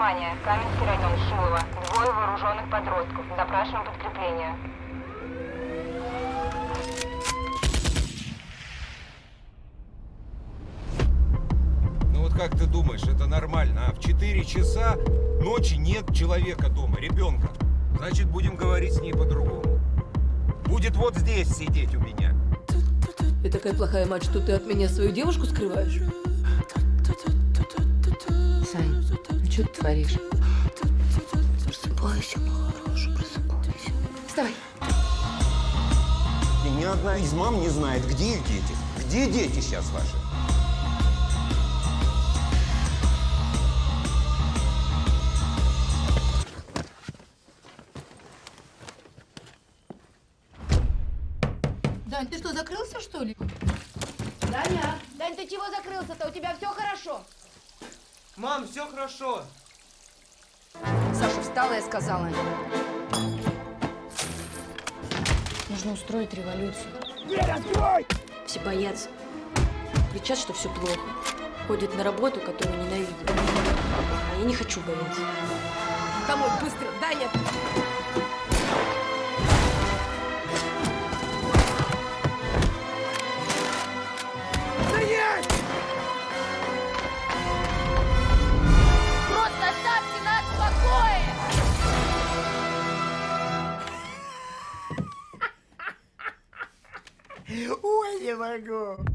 Внимание, Каменский район, Шилово. Двое вооруженных подростков. Запрашиваем подкрепление. Ну вот как ты думаешь, это нормально, а? В 4 часа ночи нет человека дома, ребенка. Значит, будем говорить с ней по-другому. Будет вот здесь сидеть у меня. Я такая плохая мать, что ты от меня свою девушку скрываешь? Что ты творишь? Просыпайся, мой хороший, просыпайся. Вставай. И ни одна из мам не знает, где их дети. Где дети сейчас ваши? Дань, ты что, закрылся, что ли? Даня! Дань, ты чего закрылся-то? У тебя все хорошо? Мам, все хорошо. Саша встала и сказала. Нужно устроить революцию. Все боятся. Кричат, что все плохо. Ходят на работу, которую ненавидят. А я не хочу бояться. Домой, быстро! Даня! Ой, не могу.